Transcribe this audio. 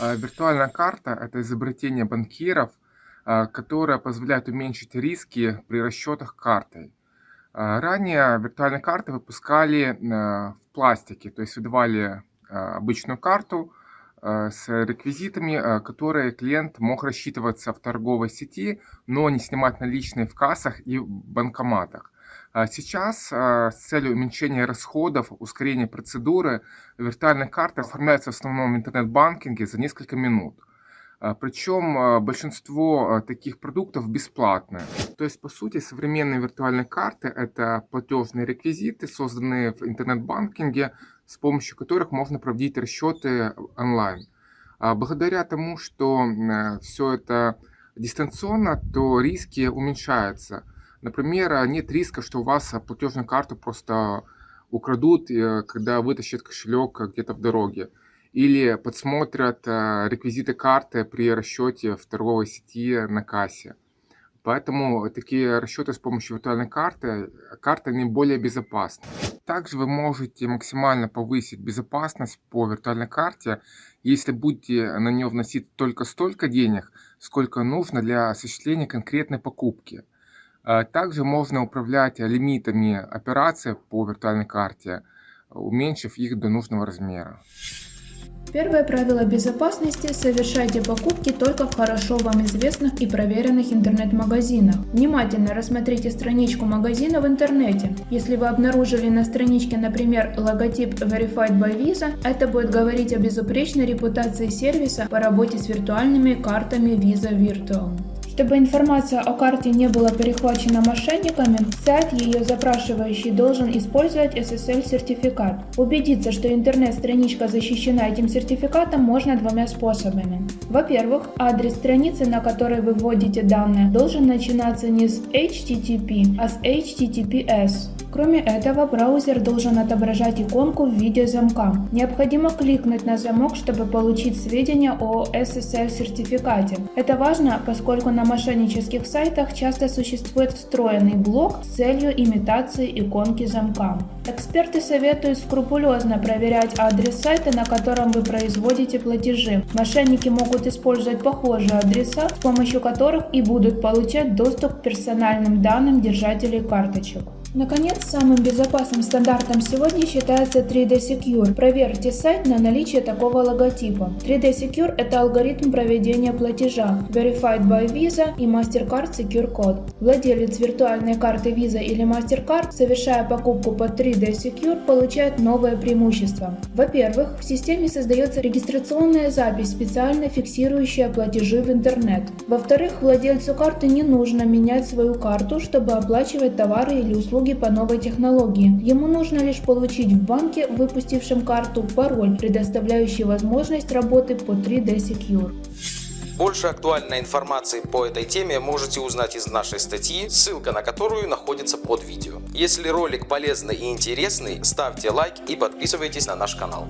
А, Виртуальная карта– это изобретение банкиров, а, которое позволяет уменьшить риски при расчетах картой. А, Ранее виртуальные карты выпускали в пластике, то есть выдавали обычную карту с реквизитами, которые клиент мог рассчитываться в торговой сети, но не снимать наличные в кассах и банкоматах. А сейчас а, с целью уменьшения расходов, ускорения процедуры, виртуальная карта оформляется в основном в интернет-банкинге за несколько минут. А, Причем большинство таких продуктов бесплатные. То есть, по сути, современные виртуальные карты – это платежные реквизиты, созданные в интернет-банкинге, с помощью которых можно проводить расчеты онлайн. Благодаря тому, что все это дистанционно, то риски уменьшаются – Например, а, нет риска, что у вас а, платежную карту просто украдут, э, когда вытащат кошелек где-то в дороге. Или подсмотрят а, реквизиты карты при расчете в торговой сети на кассе. Поэтому такие расчеты с помощью виртуальной карты, карты они более безопасны. Также вы можете максимально повысить безопасность по виртуальной карте, если будете на нее вносить только столько денег, сколько нужно для осуществления конкретной покупки. А, также можно управлять лимитами операций по виртуальной карте, уменьшив их до нужного размера. Первое правило безопасности – совершайте покупки только в хорошо вам известных и проверенных интернет-магазинах. Внимательно рассмотрите страничку магазина в интернете. Если вы обнаружили на страничке, например, логотип Verified by Visa, это будет говорить о безупречной репутации сервиса по работе с виртуальными картами Visa Virtual. Чтобы информация о карте не была перехвачена мошенниками, сайт, ее запрашивающий, должен использовать SSL-сертификат. Убедиться, что интернет-страничка защищена этим сертификатом, можно двумя способами. Во-первых, адрес страницы, на которой вы вводите данные, должен начинаться не с HTTP, а с HTTPS. Кроме этого, браузер должен отображать иконку в виде замка. Необходимо кликнуть на замок, чтобы получить сведения о SSL-сертификате. Это важно, поскольку на мошеннических сайтах часто существует встроенный блок с целью имитации иконки замка. Эксперты советуют скрупулезно проверять адрес сайта, на котором вы производите платежи. Мошенники могут использовать похожие адреса, с помощью которых и будут получать доступ к персональным данным держателей карточек. Наконец, самым безопасным стандартом сегодня считается 3D Secure. Проверьте сайт на наличие такого логотипа. 3D Secure – это алгоритм проведения платежа Verified by Visa и MasterCard Secure Code. Владелец виртуальной карты Visa или MasterCard, совершая покупку по 3D Secure, получает новое преимущество. Во-первых, в системе создается регистрационная запись, специально фиксирующая платежи в интернет. Во-вторых, владельцу карты не нужно менять свою карту, чтобы оплачивать товары или услуги услуги по новой технологии. Ему нужно лишь получить в банке, выпустившем карту, пароль, предоставляющий возможность работы по 3D Secure. Больше актуальной информации по этой теме можете узнать из нашей статьи, ссылка на которую находится под видео. Если ролик полезный и интересный, ставьте лайк и подписывайтесь на наш канал.